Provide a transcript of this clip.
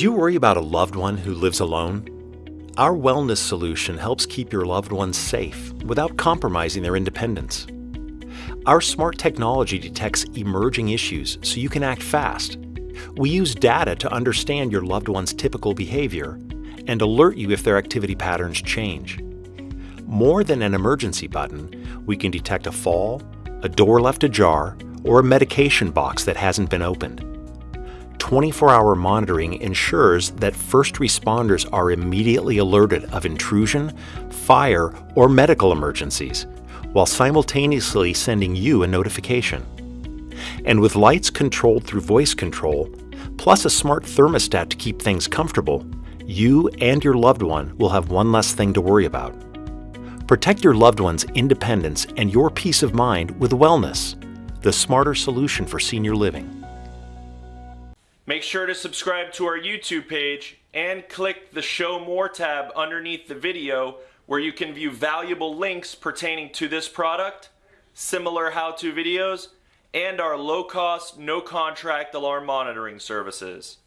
Do you worry about a loved one who lives alone? Our wellness solution helps keep your loved ones safe without compromising their independence. Our smart technology detects emerging issues so you can act fast. We use data to understand your loved one's typical behavior and alert you if their activity patterns change. More than an emergency button, we can detect a fall, a door left ajar, or a medication box that hasn't been opened. 24 hour monitoring ensures that first responders are immediately alerted of intrusion, fire, or medical emergencies, while simultaneously sending you a notification. And with lights controlled through voice control, plus a smart thermostat to keep things comfortable, you and your loved one will have one less thing to worry about. Protect your loved one's independence and your peace of mind with wellness, the smarter solution for senior living. Make sure to subscribe to our YouTube page and click the Show More tab underneath the video where you can view valuable links pertaining to this product, similar how-to videos, and our low-cost, no-contract alarm monitoring services.